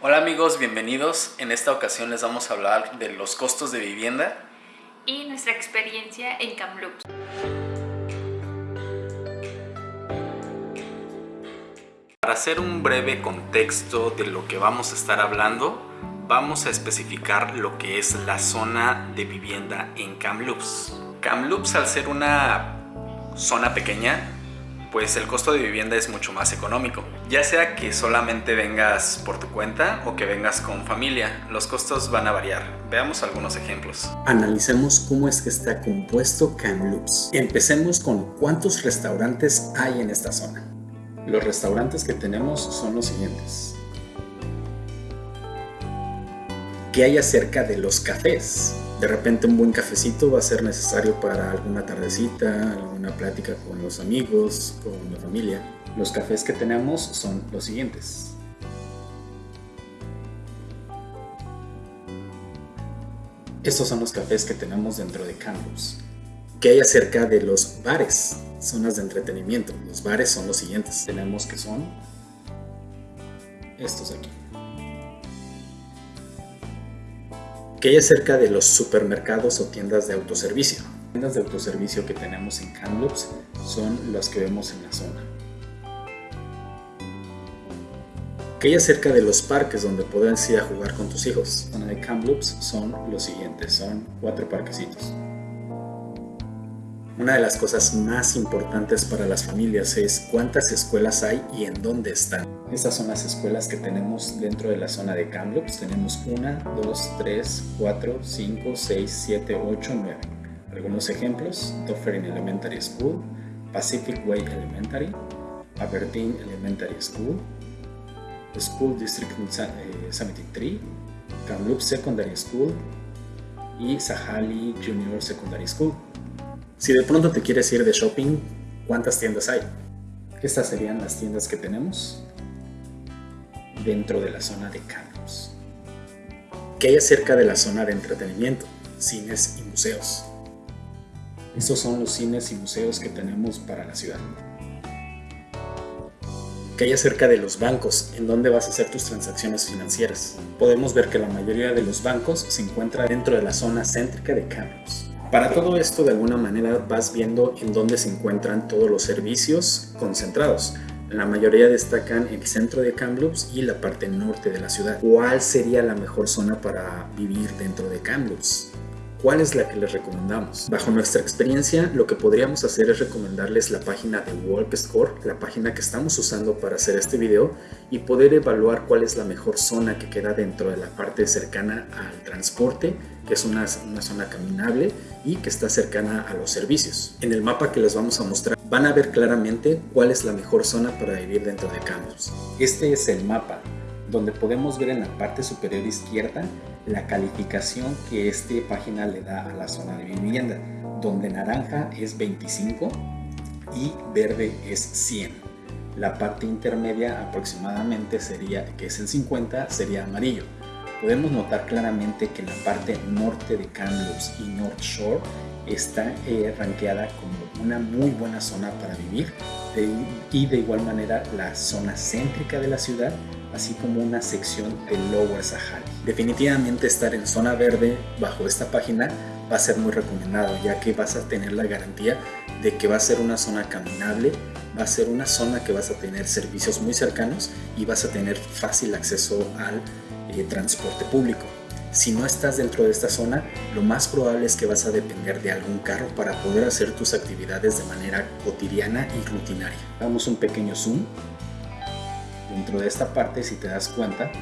Hola amigos, bienvenidos. En esta ocasión les vamos a hablar de los costos de vivienda y nuestra experiencia en Kamloops. Para hacer un breve contexto de lo que vamos a estar hablando, vamos a especificar lo que es la zona de vivienda en Kamloops. Kamloops al ser una zona pequeña, pues el costo de vivienda es mucho más económico. Ya sea que solamente vengas por tu cuenta o que vengas con familia, los costos van a variar. Veamos algunos ejemplos. Analicemos cómo es que está compuesto Kamloops. Empecemos con cuántos restaurantes hay en esta zona. Los restaurantes que tenemos son los siguientes. ¿Qué hay acerca de los cafés? De repente un buen cafecito va a ser necesario para alguna tardecita, alguna plática con los amigos, con la familia. Los cafés que tenemos son los siguientes. Estos son los cafés que tenemos dentro de Campus. ¿Qué hay acerca de los bares? Zonas de entretenimiento. Los bares son los siguientes. Tenemos que son estos aquí. ¿Qué hay acerca de los supermercados o tiendas de autoservicio? Las tiendas de autoservicio que tenemos en Kamloops son las que vemos en la zona. ¿Qué hay acerca de los parques donde puedes ir a jugar con tus hijos? La zona de Kamloops son los siguientes, son cuatro parquecitos. Una de las cosas más importantes para las familias es cuántas escuelas hay y en dónde están. Estas son las escuelas que tenemos dentro de la zona de Kamloops. Tenemos 1, 2, 3, 4, 5, 6, 7, 8, 9. Algunos ejemplos, Dufferin Elementary School, Pacific Way Elementary, Aberdeen Elementary School, School District 73, eh, Kamloops Secondary School y Sahali Junior Secondary School. Si de pronto te quieres ir de shopping, ¿cuántas tiendas hay? Estas serían las tiendas que tenemos dentro de la zona de Campos. ¿Qué hay acerca de la zona de entretenimiento? Cines y museos. Estos son los cines y museos que tenemos para la ciudad. ¿Qué hay acerca de los bancos? ¿En dónde vas a hacer tus transacciones financieras? Podemos ver que la mayoría de los bancos se encuentra dentro de la zona céntrica de Campos. Para todo esto, de alguna manera vas viendo en dónde se encuentran todos los servicios concentrados. La mayoría destacan el centro de Kamloops y la parte norte de la ciudad. ¿Cuál sería la mejor zona para vivir dentro de Kamloops? ¿Cuál es la que les recomendamos? Bajo nuestra experiencia, lo que podríamos hacer es recomendarles la página de Walkscore, la página que estamos usando para hacer este video, y poder evaluar cuál es la mejor zona que queda dentro de la parte cercana al transporte, que es una, zona caminable y que está cercana a los servicios. En el mapa que les vamos a mostrar van a ver claramente cuál es la mejor zona para vivir dentro de Campos. Este es el mapa donde podemos ver en la parte superior izquierda la calificación que esta página le da a la zona de vivienda, donde naranja es 25 y verde es 100. La parte intermedia aproximadamente sería, que es el 50, sería amarillo. Podemos notar claramente que la parte norte de Kamloops y North Shore está eh, como una muy buena zona para vivir y de igual manera la zona céntrica de la ciudad así como una sección de Lower Sahara. Definitivamente estar en zona verde bajo esta página va a ser muy recomendado ya que vas a tener la garantía de que va a ser una zona caminable, va a ser una zona que vas a tener servicios muy cercanos y vas a tener fácil acceso al eh, transporte público. Si no estás dentro de esta zona, lo más probable es que vas a depender de algún carro para poder hacer tus actividades de manera cotidiana y rutinaria. Damos un pequeño zoom dentro de esta parte, si te das cuenta,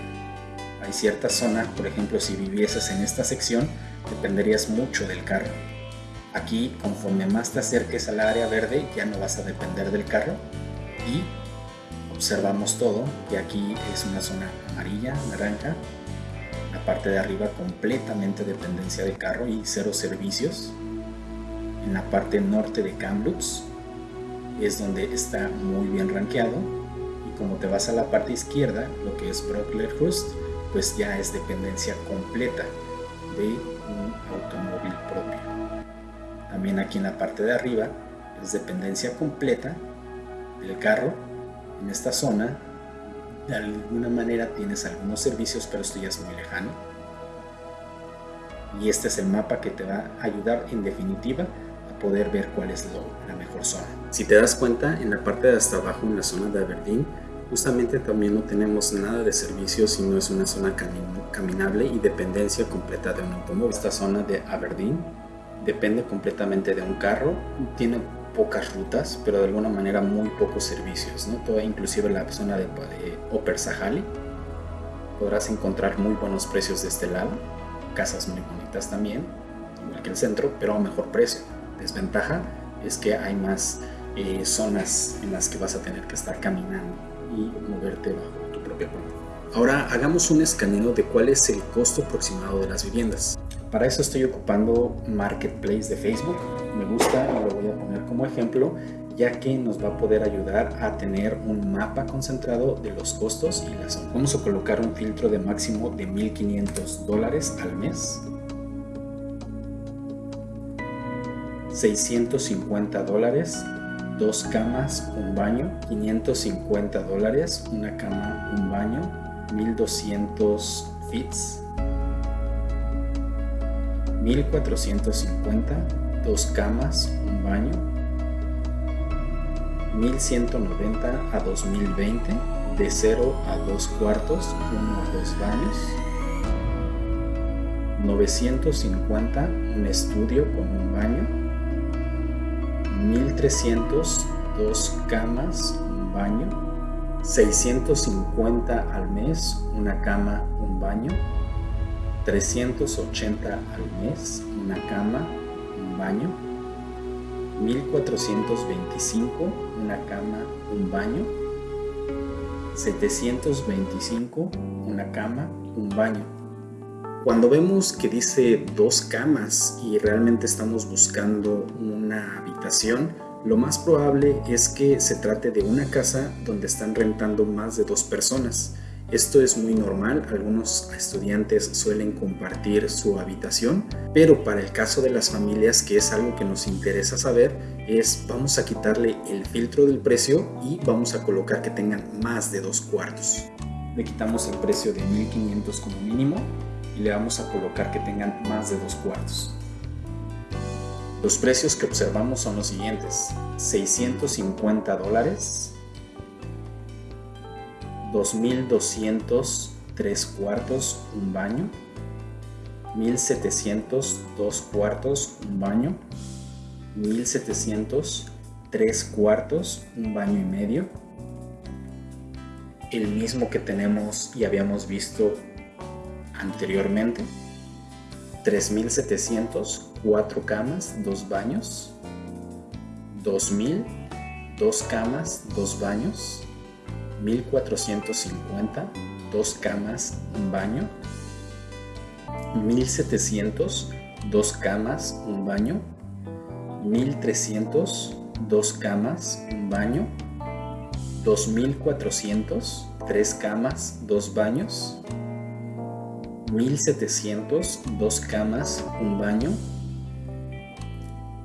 hay ciertas zonas, por ejemplo, si vivieses en esta sección, dependerías mucho del carro. Aquí, conforme más te acerques al área verde, ya no vas a depender del carro y observamos todo, que aquí es una zona amarilla, naranja, la parte de arriba completamente dependencia del carro y cero servicios. En la parte norte de Kamloops es donde está muy bien rankeado como te vas a la parte izquierda, lo que es Brocklerhurst, pues ya es dependencia completa de un automóvil propio. También aquí en la parte de arriba es dependencia completa del carro en esta zona de alguna manera tienes algunos servicios, pero esto ya es muy lejano. Y este es el mapa que te va a ayudar en definitiva a poder ver cuál es la mejor zona. Si te das cuenta, en la parte de hasta abajo, en la zona de Aberdeen, justamente también no tenemos nada de servicios, sino es una zona caminable y dependencia completa de un automóvil. Esta zona de Aberdeen depende completamente de un carro, tiene pocas rutas, pero de alguna manera muy pocos servicios, ¿no? Toda, inclusive la zona de, de Upper Sahali, podrás encontrar muy buenos precios de este lado, casas muy bonitas también, igual que el centro, pero a mejor precio. Desventaja es que hay más eh, zonas en las que vas a tener que estar caminando y moverte bajo tu propia cuenta. Ahora hagamos un escaneo de cuál es el costo aproximado de las viviendas. Para eso estoy ocupando Marketplace de Facebook. Me gusta y lo voy a poner como ejemplo ya que nos va a poder ayudar a tener un mapa concentrado de los costos y las. Vamos a colocar un filtro de máximo de 1500 dólares al mes. 650 dólares, dos camas, un baño, 550 dólares, una cama, un baño, 1200 fits, 1450, dos camas, un baño, 1190 a 2020, de 0 a 2 cuartos, 1 a 2 baños, 950, un estudio con un baño, 1300, dos camas, un baño, 650 al mes, una cama, un baño, 380 al mes, una cama, un baño, 1425, una cama, un baño, 725, una cama, un baño. Cuando vemos que dice dos camas y realmente estamos buscando una lo más probable es que se trate de una casa donde están rentando más de dos personas. Esto es muy normal, algunos estudiantes suelen compartir su habitación, pero para el caso de las familias, que es algo que nos interesa saber, es vamos a quitarle el filtro del precio y vamos a colocar que tengan más de dos cuartos. Le quitamos el precio de 1500 como mínimo y le vamos a colocar que tengan más de dos cuartos. Los precios que observamos son los siguientes, 650 dólares, 2200 3 cuartos, un baño, 1700 2 cuartos, un baño, 1700 3 cuartos, un baño y medio, el mismo que tenemos y habíamos visto anteriormente, 3700 4 camas, 2 baños, 2000 2 camas, 2 baños, 1450, dos camas, un baño, 1700, dos camas, un baño, 1300, dos camas, un baño, 2400, tres camas, dos baños, 1700, dos camas, un baño,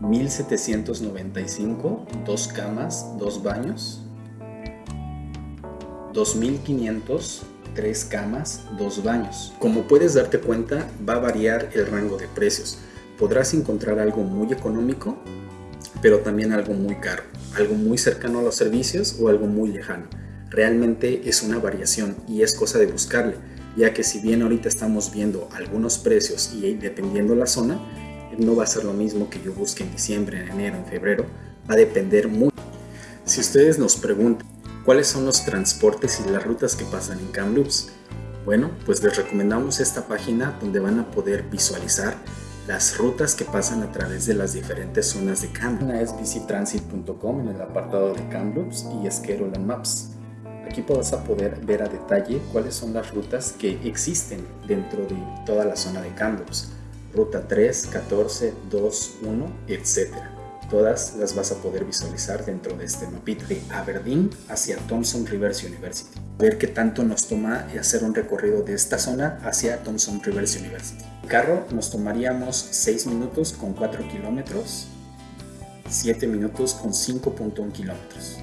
1795, dos camas, dos baños, 2500, 3 camas, 2 baños. Como puedes darte cuenta, va a variar el rango de precios. Podrás encontrar algo muy económico, pero también algo muy caro, algo muy cercano a los servicios o algo muy lejano. Realmente es una variación y es cosa de buscarle, ya que si bien ahorita estamos viendo algunos precios y dependiendo la zona, no va a ser lo mismo que yo busque en diciembre, en enero, en febrero, va a depender mucho. Si ustedes nos preguntan ¿Cuáles son los transportes y las rutas que pasan en Kamloops? Bueno, pues les recomendamos esta página donde van a poder visualizar las rutas que pasan a través de las diferentes zonas de Kamloops. Una es visitransit.com en el apartado de Kamloops y es Maps. Aquí vas a poder ver a detalle cuáles son las rutas que existen dentro de toda la zona de Kamloops. Ruta 3, 14, 2, 1, etcétera todas las vas a poder visualizar dentro de este mapita de Aberdeen hacia Thompson Rivers University. Ver qué tanto nos toma hacer un recorrido de esta zona hacia Thompson Rivers University. carro nos tomaríamos 6 minutos con 4 kilómetros, 7 minutos con 5.1 kilómetros.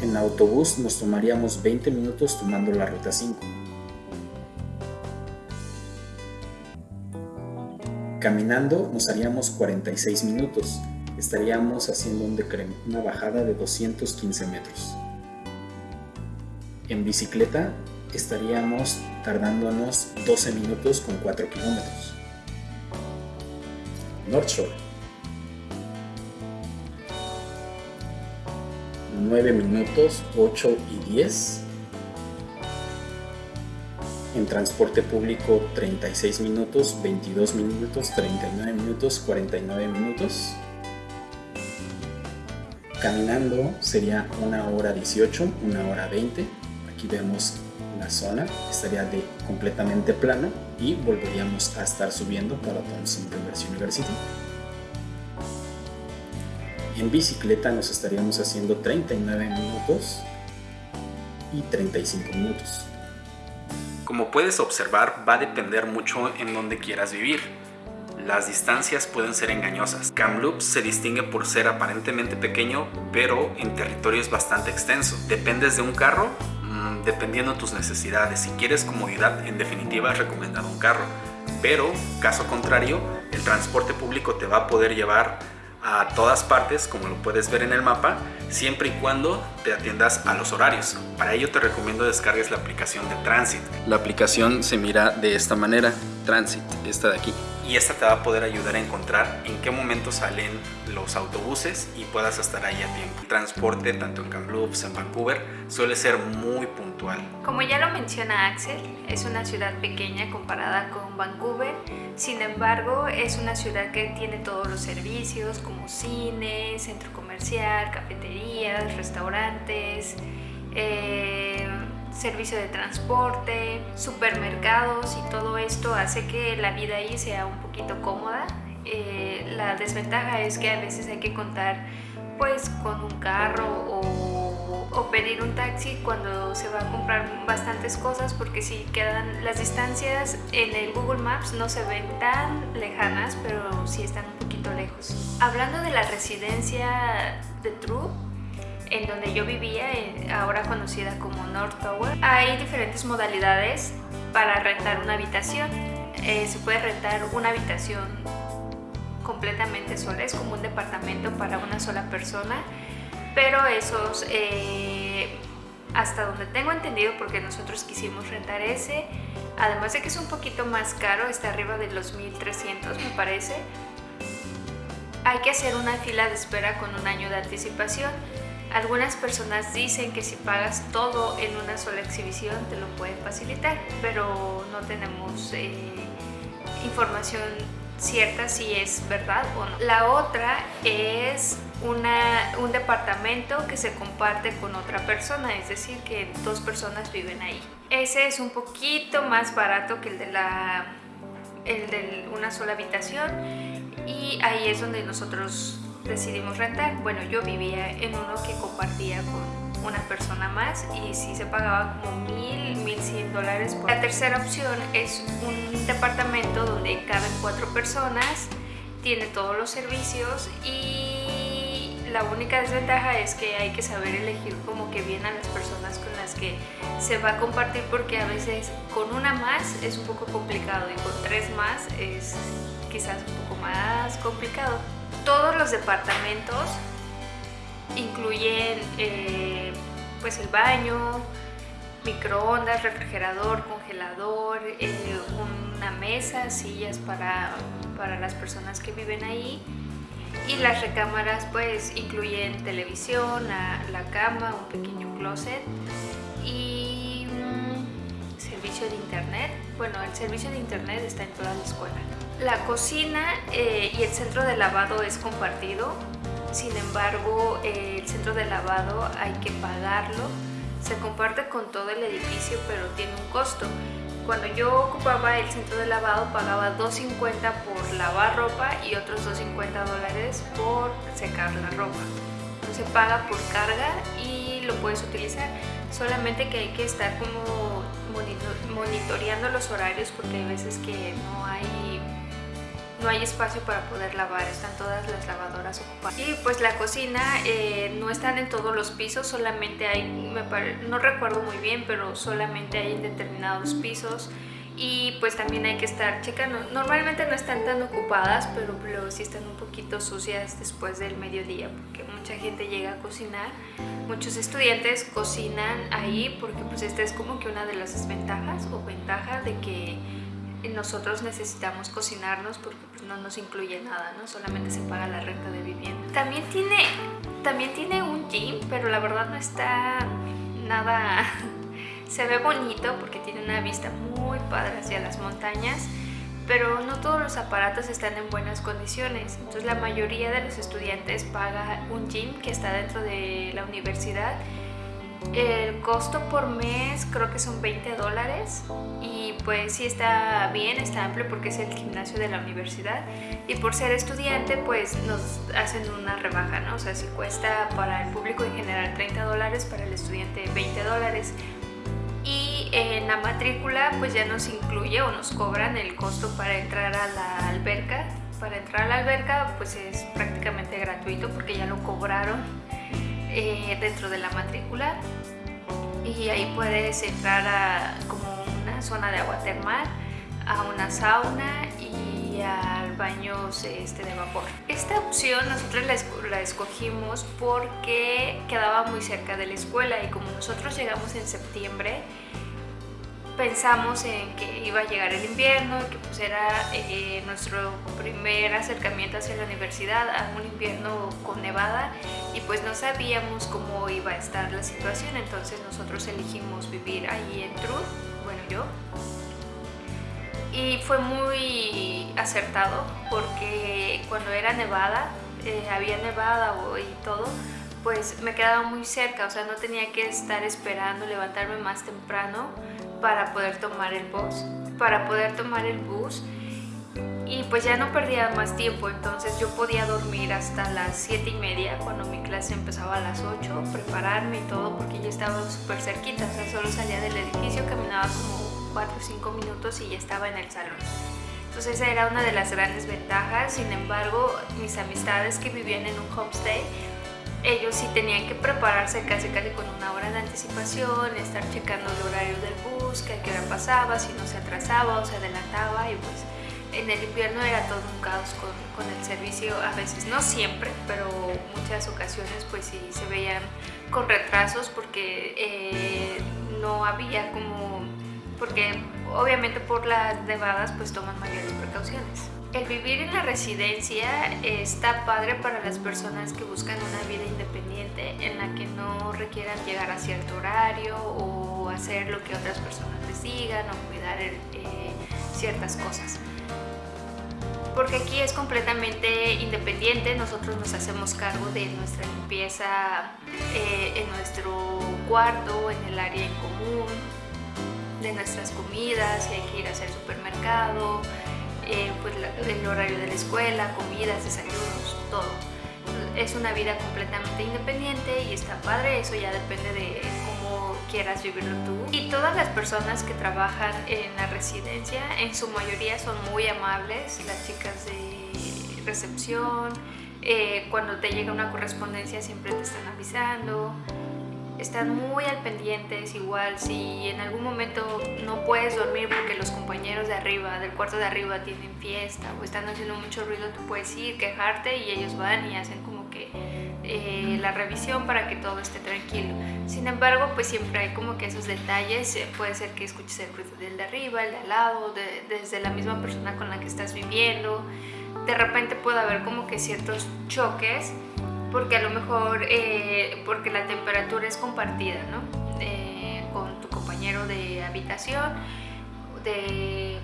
En autobús nos tomaríamos 20 minutos tomando la ruta 5. Caminando nos haríamos 46 minutos. Estaríamos haciendo una bajada de 215 metros. En bicicleta estaríamos tardándonos 12 minutos con 4 kilómetros. North Shore. 9 minutos, 8 y 10. En transporte público 36 minutos, 22 minutos, 39 minutos, 49 minutos. Caminando sería 1 hora 18, 1 hora 20. Aquí vemos la zona, estaría de completamente plano y volveríamos a estar subiendo para Thompson Rivers University. En bicicleta nos estaríamos haciendo 39 minutos y 35 minutos. Como puedes observar, va a depender mucho en dónde quieras vivir. Las distancias pueden ser engañosas. Kamloops se distingue por ser aparentemente pequeño, pero en territorio es bastante extenso. Dependes de un carro, mm, dependiendo de tus necesidades. Si quieres comodidad, en definitiva es recomendado un carro. Pero, caso contrario, el transporte público te va a poder llevar a todas partes, como lo puedes ver en el mapa, siempre y cuando te atiendas a los horarios. Para ello te recomiendo descargues la aplicación de Transit. La aplicación se mira de esta manera, Transit, esta de aquí y esta te va a poder ayudar a encontrar en qué momento salen los autobuses y puedas estar ahí a tiempo. El transporte, tanto en Kamloops, en Vancouver, suele ser muy puntual. Como ya lo menciona Axel, es una ciudad pequeña comparada con Vancouver, sin embargo es una ciudad que tiene todos los servicios como cine, centro comercial, cafeterías, restaurantes, eh, servicio de transporte, supermercados y todo esto hace que la vida ahí sea un poquito cómoda. Eh, la desventaja es que a veces hay que contar pues con un carro o, pedir un taxi cuando se va a comprar bastantes cosas porque si quedan las distancias en el Google Maps no se ven tan lejanas pero sí están un poquito lejos. Hablando de la residencia de True, yo vivía, ahora conocida como North Tower, hay diferentes modalidades para rentar una habitación. Eh, se puede rentar una habitación completamente sola, es como un departamento para una sola persona, pero esos, eh, hasta donde tengo entendido, porque nosotros quisimos rentar ese, además de que es un poquito más caro, está arriba de los 1300 me parece, hay que hacer una fila de espera con un año de anticipación. Algunas personas dicen que si pagas todo en una sola exhibición te lo pueden facilitar, pero no tenemos eh, información cierta si es verdad o no. La otra es un departamento que se comparte con otra persona, es decir, que dos personas viven ahí. Ese es un poquito más barato que el de, la, el de una sola habitación y ahí es donde nosotros decidimos rentar. Bueno, yo vivía en uno que compartía con una persona más y sí se pagaba como mil, mil cien dólares. La tercera opción es un departamento donde caben cuatro personas, tiene todos los servicios y la única desventaja es que hay que saber elegir como que bien a las personas con las que se va a compartir porque a veces con una más es un poco complicado y con tres más es quizás un poco más complicado. Todos los departamentos incluyen eh, pues el baño, microondas, refrigerador, congelador, eh, una mesa, sillas para, para las personas que viven ahí y las recámaras pues incluyen televisión, la, cama, un pequeño closet y servicio de internet. Bueno, el servicio de internet está en toda la escuela. La cocina eh, y el centro de lavado es compartido, sin embargo el centro de lavado hay que pagarlo. Se comparte con todo el edificio pero tiene un costo. Cuando yo ocupaba el centro de lavado pagaba 2.50 por lavar ropa y otros 2.50 dólares por secar la ropa. Se paga por carga y lo puedes utilizar, solamente que hay que estar como monitoreando los horarios porque hay veces que no hay no hay espacio para poder lavar, están todas las lavadoras ocupadas. Y pues la cocina eh, no están en todos los pisos, solamente hay, no recuerdo muy bien, pero solamente hay en determinados pisos y pues también hay que estar checando. Normalmente no están tan ocupadas, pero luego sí están un poquito sucias después del mediodía porque mucha gente llega a cocinar. Muchos estudiantes cocinan ahí porque pues esta es como que una de las desventajas o ventaja de que nosotros necesitamos cocinarnos porque pues, no nos incluye nada, ¿no? Solamente se paga la renta de vivienda. También tiene, también tiene un gym, pero la verdad no está nada... se ve bonito porque tiene una vista muy padre hacia las montañas, pero no todos los aparatos están en buenas condiciones. Entonces la mayoría de los estudiantes paga un gym que está dentro de la universidad el costo por mes creo que son 20 dólares y pues sí está bien, está amplio porque es el gimnasio de la universidad y por ser estudiante pues nos hacen una rebaja, ¿no? O sea, si cuesta para el público en general 30 dólares, para el estudiante 20 dólares y en la matrícula pues ya nos incluye o nos cobran el costo para entrar a la alberca. Para entrar a la alberca pues es prácticamente gratuito porque ya lo cobraron eh, dentro de la matrícula y ahí puedes entrar a como una zona de agua termal, a una sauna y al baño este, de vapor. Esta opción nosotros la escogimos porque quedaba muy cerca de la escuela y como nosotros llegamos en septiembre, pensamos en que iba a llegar el invierno, que pues era eh, nuestro primer acercamiento hacia la universidad a un invierno con nevada y pues no sabíamos cómo iba a estar la situación, entonces nosotros elegimos vivir ahí en Truth, bueno yo, y fue muy acertado porque cuando era nevada, eh, había nevada y todo, pues me quedaba muy cerca, o sea, no tenía que estar esperando levantarme más temprano para poder tomar el bus, para poder tomar el bus y pues ya no perdía más tiempo, entonces yo podía dormir hasta las 7 y media cuando mi clase empezaba a las 8, prepararme y todo porque yo estaba súper cerquita, o sea, solo salía del edificio, caminaba como 4 o 5 minutos y ya estaba en el salón. Entonces esa era una de las grandes ventajas, sin embargo mis amistades que vivían en un homestay ellos sí tenían que prepararse casi casi con una hora de anticipación, estar checando el horario del bus, que qué hora pasaba, si no se atrasaba o se adelantaba y pues en el invierno era todo un caos con, con el servicio, a veces no siempre, pero muchas ocasiones pues sí se veían con retrasos porque eh, no había como, porque obviamente por las nevadas pues toman mayores precauciones. El vivir en la residencia está padre para las personas que buscan una vida independiente en la que no requieran llegar a cierto horario o hacer lo que otras personas les digan o cuidar eh, ciertas cosas. Porque aquí es completamente independiente, nosotros nos hacemos cargo de nuestra limpieza eh, en nuestro cuarto, en el área en común, de nuestras comidas, si hay que ir a hacer supermercado, eh, pues el horario de la escuela, comidas, desayunos, todo. Es una vida completamente independiente y está padre, eso ya depende de cómo quieras vivirlo tú. Y todas las personas que trabajan en la residencia, en su mayoría son muy amables, las chicas de recepción, eh, cuando te llega una correspondencia siempre te están avisando, están muy al pendientes, igual si en algún momento no puedes dormir porque los compañeros de arriba, del cuarto de arriba tienen fiesta o están haciendo mucho ruido, tú puedes ir, quejarte y ellos van y hacen como que eh, la revisión para que todo esté tranquilo. Sin embargo, pues siempre hay como que esos detalles, eh, puede ser que escuches el ruido del de arriba, el de al lado, desde la misma persona con la que estás viviendo, de repente puede haber como que ciertos choques porque a lo mejor, eh, porque la temperatura es compartida, ¿no? con tu compañero de habitación, de,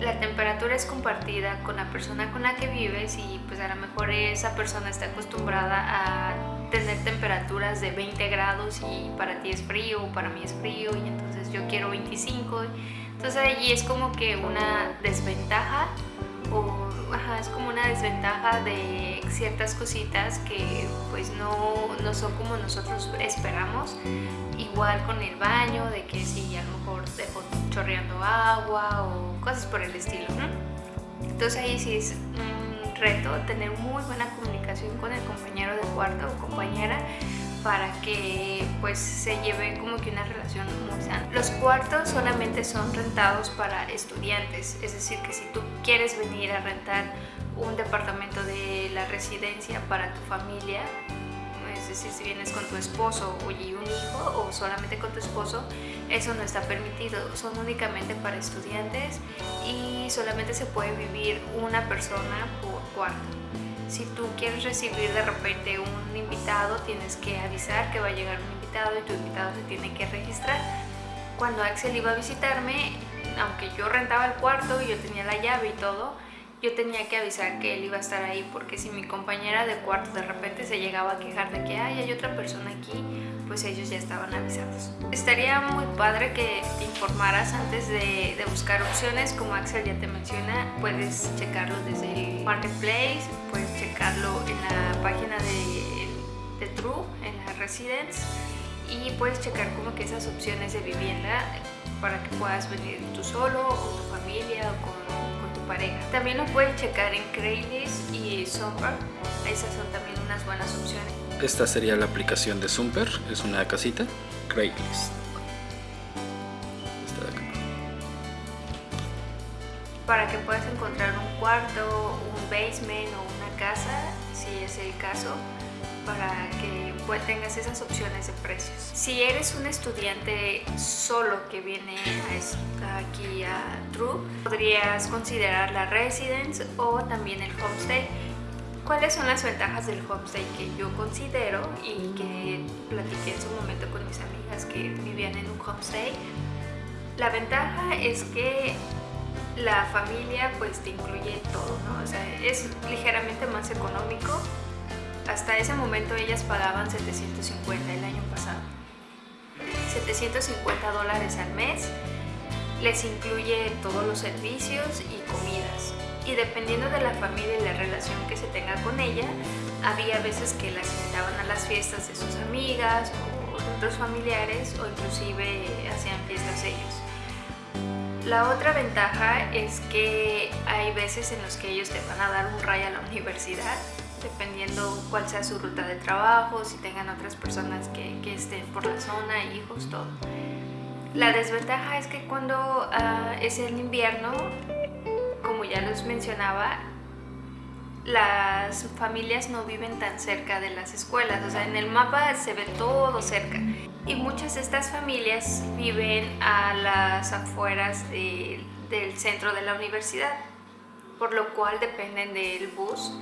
la temperatura es compartida con la persona con la que vives y pues a lo mejor esa persona está acostumbrada a tener temperaturas de 20 grados y para ti es frío, para mí es frío y entonces yo quiero 25. Entonces allí es como que una desventaja o es como una desventaja de ciertas cositas que pues no, no, son como nosotros esperamos. Igual con el baño, de que si a lo mejor chorreando agua o cosas por el estilo. Entonces ahí sí es un reto tener muy buena comunicación con el compañero de cuarto o compañera para que pues se lleve como que una relación muy sana. Los cuartos solamente son rentados para estudiantes, es decir que si tú quieres venir a rentar un departamento de la residencia para tu familia, es decir, si vienes con tu esposo y un hijo o solamente con tu esposo, eso no está permitido, son únicamente para estudiantes y solamente se puede vivir una persona por cuarto. Si tú quieres recibir de repente un invitado, tienes que avisar que va a llegar un invitado y tu invitado se tiene que registrar. Cuando Axel iba a visitarme, aunque yo rentaba el cuarto y yo tenía la llave y todo, yo tenía que avisar que él iba a estar ahí porque si mi compañera de cuarto de repente se llegaba a quejar de que hay otra persona aquí, pues ellos ya estaban avisados. Estaría muy padre que te informaras antes de, buscar opciones, como Axel ya te menciona, puedes checarlo desde el Marketplace, puedes checarlo en la página de, de True, en la Residence, y puedes checar como que esas opciones de vivienda para que puedas venir tú solo o tu familia o con pareja. También lo puedes checar en Craigslist y Zumper. Esas son también unas buenas opciones. Esta sería la aplicación de Zumper, es una casita. Craigslist. Para que puedas encontrar un cuarto, un basement o una casa, si es el caso, para que pues, tengas esas opciones de precios. Si eres un estudiante solo que viene aquí a True, podrías considerar la residence o también el homestay. ¿Cuáles son las ventajas del homestay que yo considero y que platiqué en su momento con mis amigas que vivían en un homestay? La ventaja es que la familia pues te incluye todo, ¿no? O sea, es ligeramente más económico hasta ese momento ellas pagaban 750 el año pasado. 750 dólares al mes, les incluye todos los servicios y comidas. Y dependiendo de la familia y la relación que se tenga con ella, había veces que las invitaban a las fiestas de sus amigas o otros familiares o inclusive hacían fiestas ellos. La otra ventaja es que hay veces en los que ellos te van a dar un ray a la universidad dependiendo cuál sea su ruta de trabajo, si tengan otras personas que, estén por la zona, hijos, todo. La desventaja es que cuando ah, es el invierno, como ya les mencionaba, las familias no viven tan cerca de las escuelas, o sea, en el mapa se ve todo cerca. Y muchas de estas familias viven a las afueras del centro de la universidad, por lo cual dependen del bus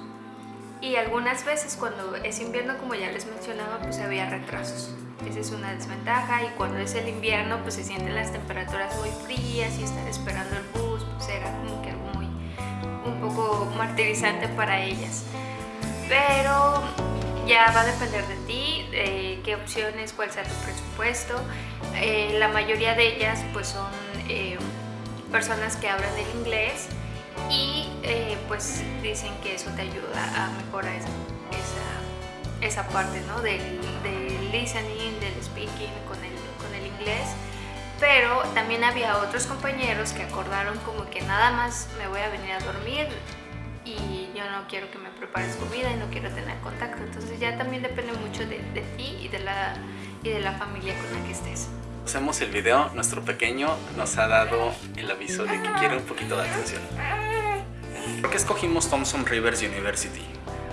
y algunas veces cuando es invierno, como ya les mencionaba, pues había retrasos. Esa es una desventaja y cuando es el invierno pues se sienten las temperaturas muy frías y estar esperando el bus pues era como que muy, un poco martirizante para ellas. Pero ya va a depender de ti, de qué opciones, cuál sea tu presupuesto. Eh, la mayoría de ellas pues son eh, personas que hablan el inglés y eh, pues dicen que eso te ayuda a mejorar esa, esa, parte ¿no? del, del, listening, del speaking con el, con el inglés pero también había otros compañeros que acordaron como que nada más me voy a venir a dormir y yo no quiero que me prepares comida y no quiero tener contacto entonces ya también depende mucho de, de ti y de, la, y de la familia con la que estés hacemos el video, nuestro pequeño nos ha dado el aviso de que quiere un poquito de atención. ¿Por qué escogimos Thompson Rivers University?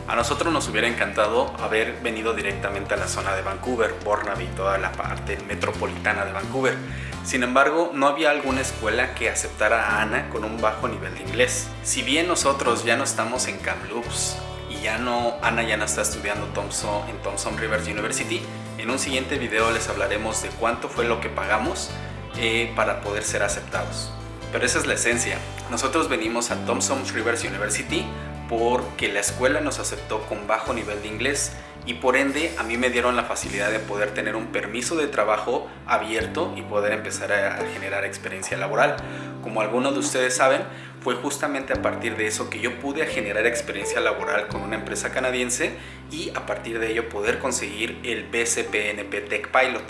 A nosotros nos hubiera encantado haber venido directamente a la zona de Vancouver, Burnaby, toda la parte metropolitana de Vancouver. Sin embargo, no había alguna escuela que aceptara a Ana con un bajo nivel de inglés. Si bien nosotros ya no estamos en Kamloops y ya no, Ana ya no está estudiando Thompson, en Thompson Rivers University, en un siguiente video les hablaremos de cuánto fue lo que pagamos eh, para poder ser aceptados. Pero esa es la esencia. Nosotros venimos a Thompson Rivers University porque la escuela nos aceptó con bajo nivel de inglés y por ende a mí me dieron la facilidad de poder tener un permiso de trabajo abierto y poder empezar a, generar experiencia laboral. Como algunos de ustedes saben, fue justamente a partir de eso que yo pude generar experiencia laboral con una empresa canadiense y a partir de ello poder conseguir el BCPNP Tech Pilot,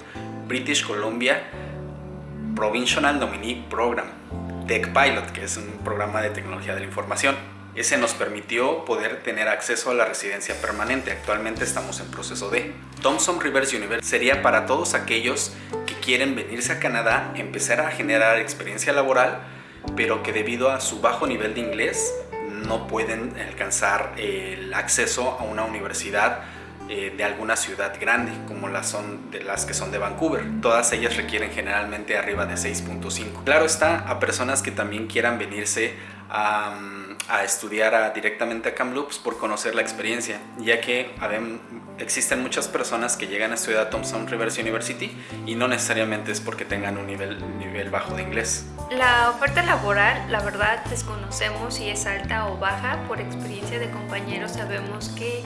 British Columbia Provincial Nominee Program Tech Pilot, que es un programa de tecnología de la información. Ese nos permitió poder tener acceso a la residencia permanente. Actualmente estamos en proceso de. Thomson Rivers University sería para todos aquellos que quieren venirse a Canadá, empezar a generar experiencia laboral, pero que debido a su bajo nivel de inglés no pueden alcanzar el acceso a una universidad eh, de alguna ciudad grande, como las, son de las que son de Vancouver. Todas ellas requieren generalmente arriba de 6.5. Claro está, a personas que también quieran venirse a, a estudiar directamente a Kamloops por conocer la experiencia, ya que existen muchas personas que llegan a estudiar a Thompson Rivers University y no necesariamente es porque tengan un nivel, nivel bajo de inglés. La oferta laboral, la verdad, desconocemos si es alta o baja. Por experiencia de compañeros sabemos que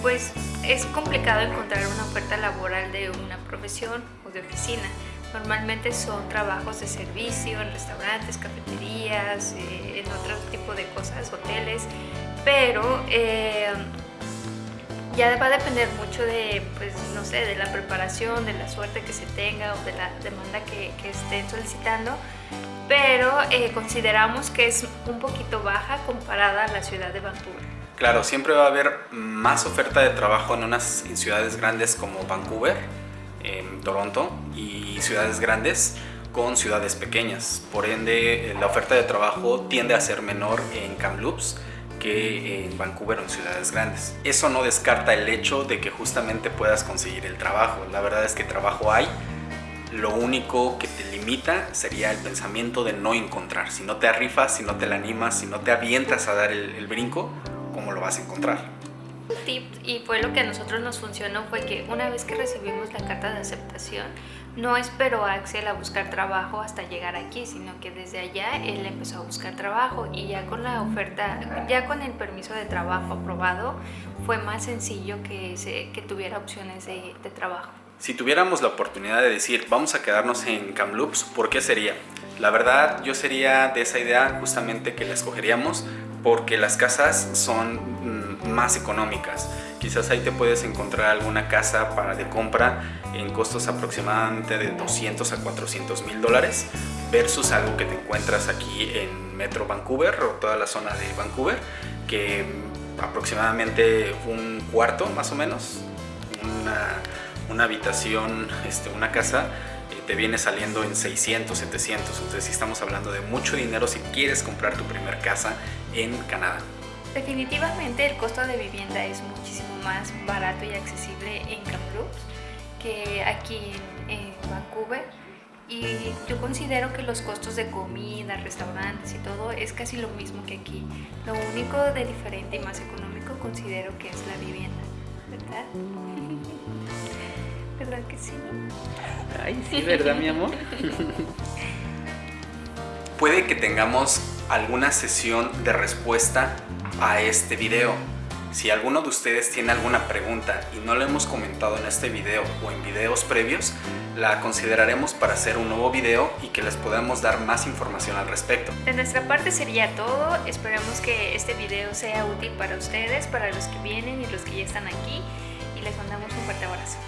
pues es complicado encontrar una oferta laboral de una profesión o de oficina. Normalmente son trabajos de servicio en restaurantes, cafeterías, eh, en otro tipo de cosas, hoteles, pero eh, ya va a depender mucho de, pues, no sé, de la preparación, de la suerte que se tenga o de la demanda que, estén solicitando, pero eh, consideramos que es un poquito baja comparada a la ciudad de Vancouver. Claro, siempre va a haber más oferta de trabajo en unas ciudades grandes como Vancouver, Toronto y ciudades grandes con ciudades pequeñas. Por ende, la oferta de trabajo tiende a ser menor en Kamloops que en Vancouver o en ciudades grandes. Eso no descarta el hecho de que justamente puedas conseguir el trabajo. La verdad es que trabajo hay. Lo único que te limita sería el pensamiento de no encontrar. Si no te arrifas, si no te la animas, si no te avientas a dar el, el brinco, cómo lo vas a encontrar. Tip, y fue lo que a nosotros nos funcionó, fue que una vez que recibimos la carta de aceptación, no esperó a Axel a buscar trabajo hasta llegar aquí, sino que desde allá él empezó a buscar trabajo y ya con la oferta, ya con el permiso de trabajo aprobado, fue más sencillo que, se, que tuviera opciones de, de trabajo. Si tuviéramos la oportunidad de decir, vamos a quedarnos en Kamloops, ¿por qué sería? La verdad, yo sería de esa idea justamente que la escogeríamos porque las casas son más económicas. Quizás ahí te puedes encontrar alguna casa para de compra en costos aproximadamente de 200 a 400 mil dólares versus algo que te encuentras aquí en Metro Vancouver o toda la zona de Vancouver que aproximadamente un cuarto más o menos, una, una habitación, este, una casa te viene saliendo en 600, 700. Entonces si estamos hablando de mucho dinero si quieres comprar tu primer casa en Canadá. Definitivamente el costo de vivienda es muchísimo más barato y accesible en Kamloops que aquí en, Vancouver y yo considero que los costos de comida, restaurantes y todo es casi lo mismo que aquí. Lo único de diferente y más económico considero que es la vivienda, ¿verdad? ¿Verdad que sí? Ay, sí, ¿verdad, mi amor? Puede que tengamos alguna sesión de respuesta a este video. Si alguno de ustedes tiene alguna pregunta y no lo hemos comentado en este video o en videos previos, la consideraremos para hacer un nuevo video y que les podamos dar más información al respecto. De nuestra parte sería todo, esperamos que este video sea útil para ustedes, para los que vienen y los que ya están aquí y les mandamos un fuerte abrazo.